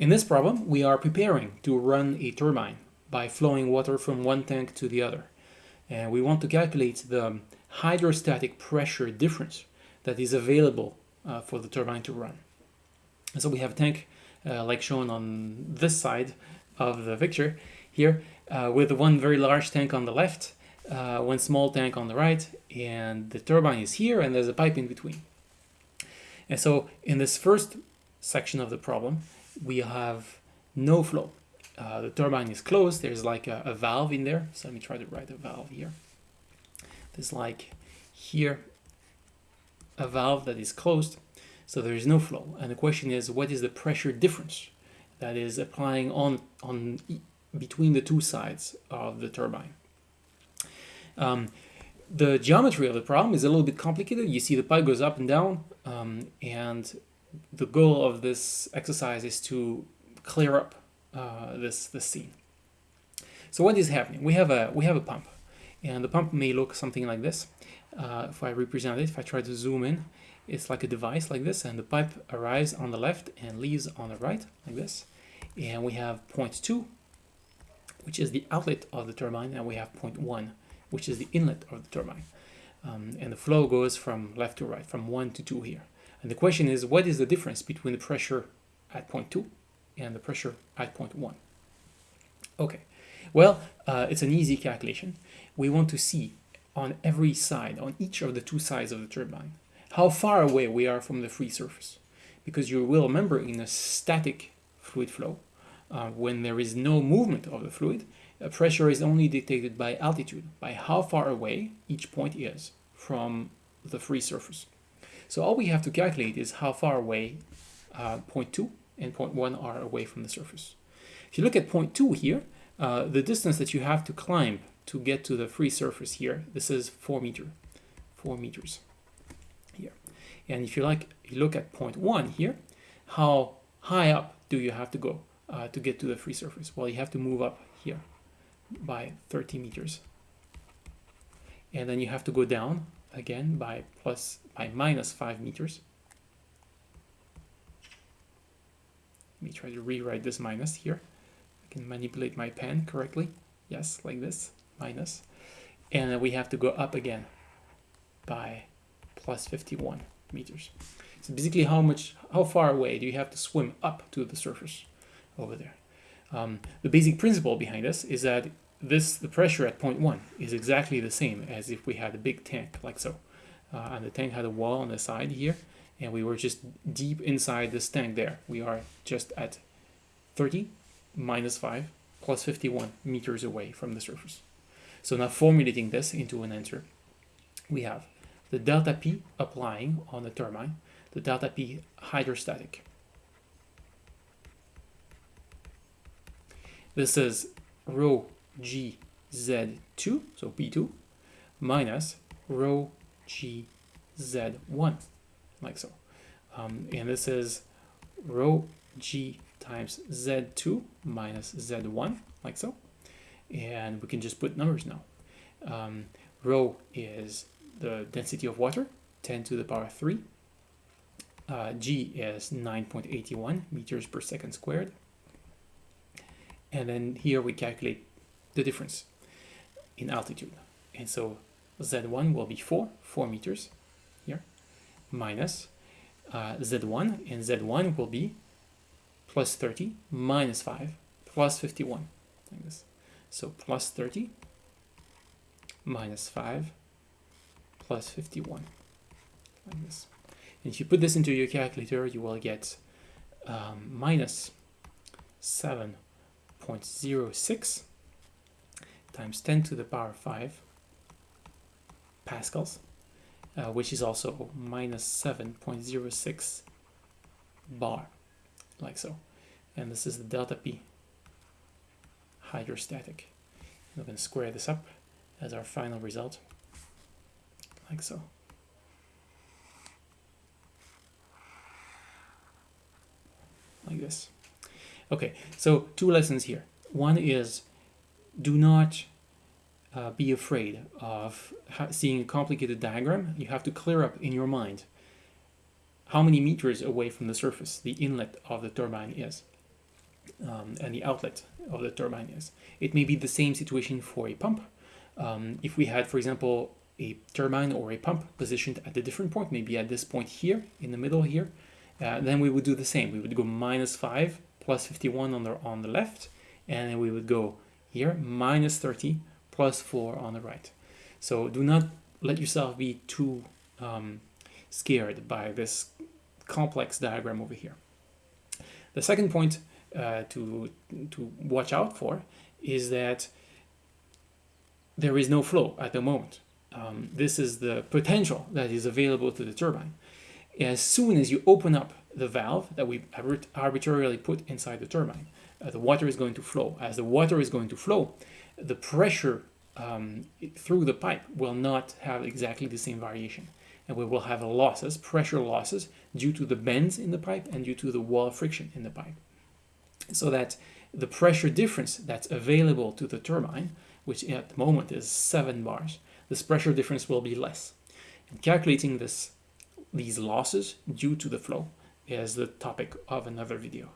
In this problem, we are preparing to run a turbine by flowing water from one tank to the other. And we want to calculate the hydrostatic pressure difference that is available uh, for the turbine to run. And so we have a tank uh, like shown on this side of the picture here uh, with one very large tank on the left, uh, one small tank on the right, and the turbine is here and there's a pipe in between. And so in this first section of the problem, we have no flow. Uh, the turbine is closed, there's like a, a valve in there. So let me try to write a valve here. There's like here a valve that is closed, so there is no flow. And the question is, what is the pressure difference that is applying on, on between the two sides of the turbine? Um, the geometry of the problem is a little bit complicated. You see the pipe goes up and down, um, and the goal of this exercise is to clear up uh, this, this scene. So what is happening? We have a we have a pump, and the pump may look something like this. Uh, if I represent it, if I try to zoom in, it's like a device like this, and the pipe arrives on the left and leaves on the right like this. And we have point two, which is the outlet of the turbine, and we have point one, which is the inlet of the turbine. Um, and the flow goes from left to right, from one to two here. And the question is, what is the difference between the pressure at point two and the pressure at point one? Okay, well, uh, it's an easy calculation. We want to see on every side, on each of the two sides of the turbine, how far away we are from the free surface. Because you will remember in a static fluid flow, uh, when there is no movement of the fluid, the pressure is only dictated by altitude, by how far away each point is from the free surface. So all we have to calculate is how far away uh, point 2 and point 1 are away from the surface. If you look at point 2 here, uh, the distance that you have to climb to get to the free surface here, this is 4 meter, 4 meters here. And if you like, you look at point 1 here, how high up do you have to go uh, to get to the free surface? Well, you have to move up here by 30 meters. And then you have to go down again by plus by minus 5 meters. Let me try to rewrite this minus here. I can manipulate my pen correctly. Yes, like this, minus. And we have to go up again by plus 51 meters. So basically how much, how far away do you have to swim up to the surface over there? Um, the basic principle behind this is that this the pressure at point one is exactly the same as if we had a big tank like so. Uh, and the tank had a wall on the side here, and we were just deep inside this tank there. We are just at 30 minus 5 plus 51 meters away from the surface. So now formulating this into an answer, we have the delta P applying on the turbine, the delta P hydrostatic, This is rho g z2, so p2, minus rho g z1, like so. Um, and this is rho g times z2 minus z1, like so. And we can just put numbers now. Um, rho is the density of water, 10 to the power 3. Uh, g is 9.81 meters per second squared and then here we calculate the difference in altitude. And so z1 will be 4 4 meters here minus uh, z1 and z1 will be plus 30 minus 5 plus 51 like this. So plus 30 minus 5 plus 51 like this. And if you put this into your calculator you will get um, minus 7 0.06 times 10 to the power 5 pascals, uh, which is also minus 7.06 bar, like so. And this is the delta P hydrostatic. We're going to square this up as our final result, like so. Like this. Okay, so two lessons here. One is do not uh, be afraid of seeing a complicated diagram. You have to clear up in your mind how many meters away from the surface the inlet of the turbine is. um, and the outlet of the turbine is. It may be the same situation for a pump. Um, if we had, for example, a turbine or a pump positioned at a different point, maybe at this point here, in the middle here, uh, then we would do the same. We would go minus 5 plus 51 on the, on the left, and then we would go here, minus 30 plus 4 on the right. So do not let yourself be too um, scared by this complex diagram over here. The second point uh, to, to watch out for is that there is no flow at the moment. Um, this is the potential that is available to the turbine. As soon as you open up the valve that we arbitrarily put inside the turbine, uh, the water is going to flow. As the water is going to flow, the pressure um, through the pipe will not have exactly the same variation. And we will have losses, pressure losses, due to the bends in the pipe and due to the wall friction in the pipe. So that the pressure difference that's available to the turbine, which at the moment is 7 bars, this pressure difference will be less. And calculating this, these losses due to the flow is the topic of another video.